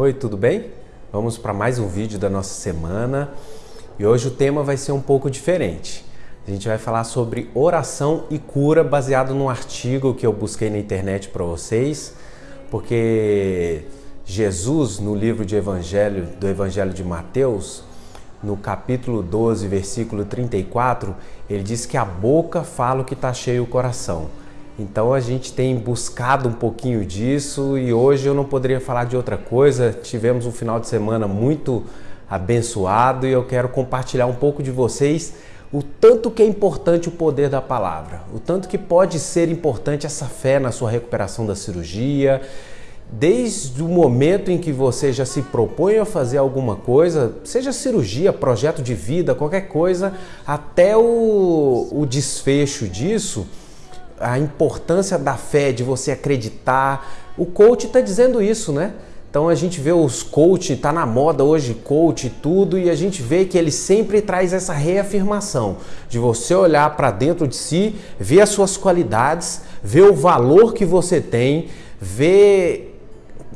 Oi, tudo bem? Vamos para mais um vídeo da nossa semana e hoje o tema vai ser um pouco diferente. A gente vai falar sobre oração e cura baseado num artigo que eu busquei na internet para vocês, porque Jesus, no livro de Evangelho, do Evangelho de Mateus, no capítulo 12, versículo 34, ele diz que a boca fala o que está cheio o coração. Então a gente tem buscado um pouquinho disso e hoje eu não poderia falar de outra coisa. Tivemos um final de semana muito abençoado e eu quero compartilhar um pouco de vocês o tanto que é importante o poder da palavra, o tanto que pode ser importante essa fé na sua recuperação da cirurgia, desde o momento em que você já se propõe a fazer alguma coisa, seja cirurgia, projeto de vida, qualquer coisa, até o, o desfecho disso a importância da fé, de você acreditar. O coach está dizendo isso, né? Então a gente vê os coach, tá na moda hoje coach tudo, e a gente vê que ele sempre traz essa reafirmação de você olhar para dentro de si, ver as suas qualidades, ver o valor que você tem, ver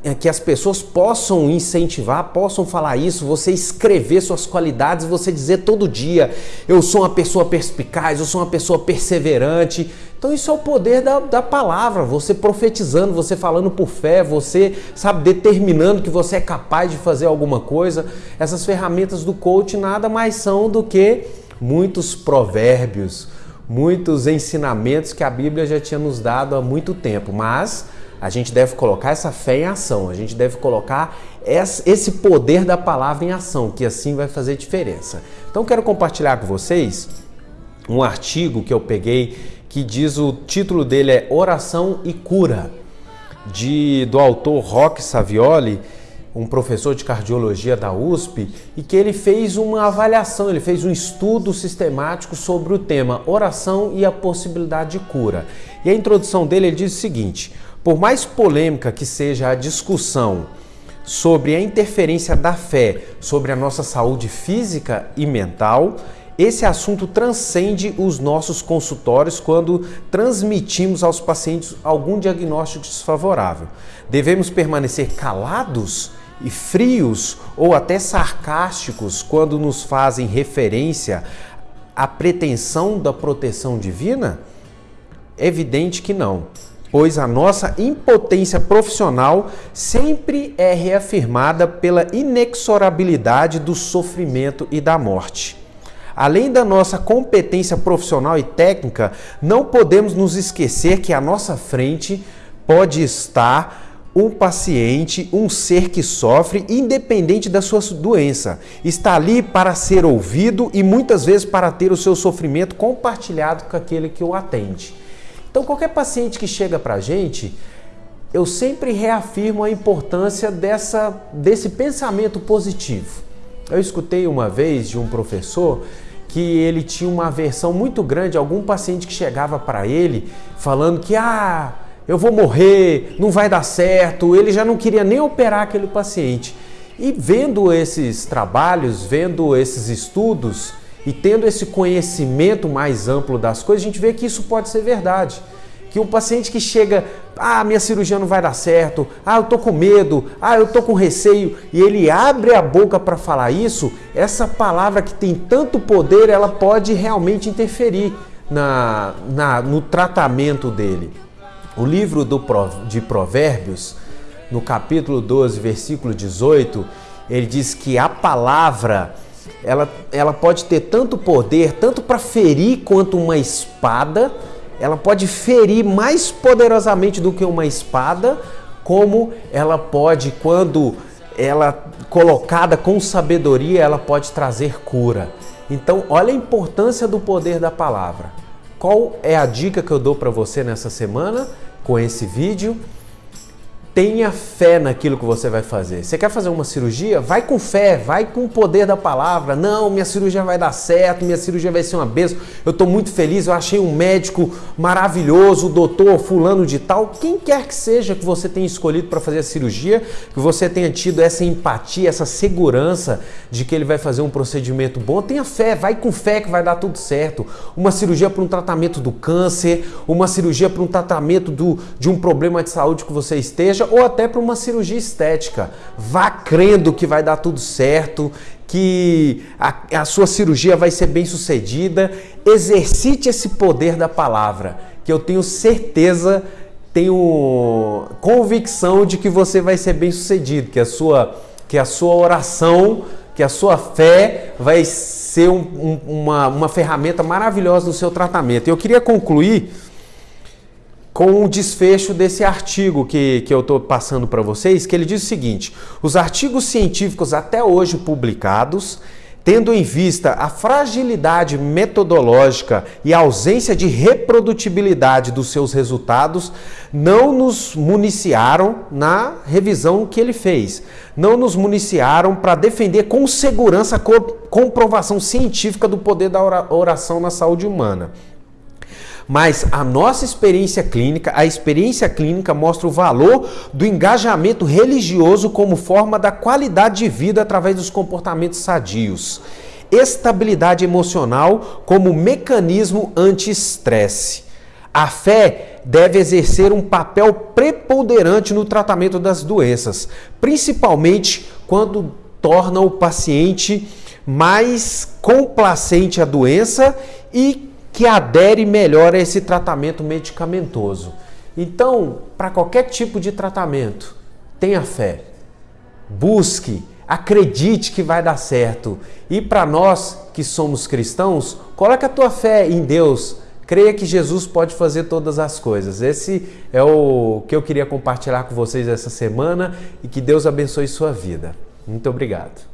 é, que as pessoas possam incentivar, possam falar isso, você escrever suas qualidades, você dizer todo dia: eu sou uma pessoa perspicaz, eu sou uma pessoa perseverante. Então, isso é o poder da, da palavra, você profetizando, você falando por fé, você, sabe, determinando que você é capaz de fazer alguma coisa. Essas ferramentas do coach nada mais são do que muitos provérbios, muitos ensinamentos que a Bíblia já tinha nos dado há muito tempo, mas a gente deve colocar essa fé em ação, a gente deve colocar esse poder da palavra em ação, que assim vai fazer diferença. Então quero compartilhar com vocês um artigo que eu peguei que diz o título dele é Oração e Cura, de, do autor Roque Savioli, um professor de cardiologia da USP, e que ele fez uma avaliação, ele fez um estudo sistemático sobre o tema oração e a possibilidade de cura. E a introdução dele ele diz o seguinte: por mais polêmica que seja a discussão sobre a interferência da fé sobre a nossa saúde física e mental, esse assunto transcende os nossos consultórios quando transmitimos aos pacientes algum diagnóstico desfavorável. Devemos permanecer calados e frios ou até sarcásticos quando nos fazem referência à pretensão da proteção divina? É evidente que não pois a nossa impotência profissional sempre é reafirmada pela inexorabilidade do sofrimento e da morte. Além da nossa competência profissional e técnica, não podemos nos esquecer que à nossa frente pode estar um paciente, um ser que sofre, independente da sua doença. Está ali para ser ouvido e muitas vezes para ter o seu sofrimento compartilhado com aquele que o atende. Então, qualquer paciente que chega para a gente, eu sempre reafirmo a importância dessa, desse pensamento positivo. Eu escutei uma vez de um professor que ele tinha uma aversão muito grande algum paciente que chegava para ele falando que ah, eu vou morrer, não vai dar certo, ele já não queria nem operar aquele paciente. E vendo esses trabalhos, vendo esses estudos, e tendo esse conhecimento mais amplo das coisas, a gente vê que isso pode ser verdade. Que um paciente que chega, ah, minha cirurgia não vai dar certo, ah, eu tô com medo, ah, eu tô com receio, e ele abre a boca para falar isso, essa palavra que tem tanto poder, ela pode realmente interferir na, na no tratamento dele. O livro do, de Provérbios, no capítulo 12, versículo 18, ele diz que a palavra ela, ela pode ter tanto poder, tanto para ferir quanto uma espada, ela pode ferir mais poderosamente do que uma espada, como ela pode, quando ela colocada com sabedoria, ela pode trazer cura. Então, olha a importância do poder da palavra. Qual é a dica que eu dou para você nessa semana com esse vídeo? Tenha fé naquilo que você vai fazer. Você quer fazer uma cirurgia? Vai com fé, vai com o poder da palavra. Não, minha cirurgia vai dar certo, minha cirurgia vai ser uma bênção. Eu estou muito feliz, eu achei um médico maravilhoso, o doutor fulano de tal. Quem quer que seja que você tenha escolhido para fazer a cirurgia, que você tenha tido essa empatia, essa segurança de que ele vai fazer um procedimento bom, tenha fé, vai com fé que vai dar tudo certo. Uma cirurgia para um tratamento do câncer, uma cirurgia para um tratamento do, de um problema de saúde que você esteja, bochecha ou até para uma cirurgia estética. Vá crendo que vai dar tudo certo, que a, a sua cirurgia vai ser bem sucedida. Exercite esse poder da palavra, que eu tenho certeza, tenho convicção de que você vai ser bem sucedido, que a sua, que a sua oração, que a sua fé vai ser um, um, uma, uma ferramenta maravilhosa no seu tratamento. Eu queria concluir com o desfecho desse artigo que, que eu estou passando para vocês, que ele diz o seguinte: os artigos científicos até hoje publicados, tendo em vista a fragilidade metodológica e a ausência de reprodutibilidade dos seus resultados, não nos municiaram na revisão que ele fez. Não nos municiaram para defender com segurança a comprovação científica do poder da oração na saúde humana. Mas a nossa experiência clínica, a experiência clínica mostra o valor do engajamento religioso como forma da qualidade de vida através dos comportamentos sadios. Estabilidade emocional como mecanismo anti-estresse. A fé deve exercer um papel preponderante no tratamento das doenças, principalmente quando torna o paciente mais complacente à doença e que adere melhor a esse tratamento medicamentoso. Então, para qualquer tipo de tratamento, tenha fé. Busque, acredite que vai dar certo. E para nós que somos cristãos, coloque a tua fé em Deus. Creia que Jesus pode fazer todas as coisas. Esse é o que eu queria compartilhar com vocês essa semana e que Deus abençoe sua vida. Muito obrigado.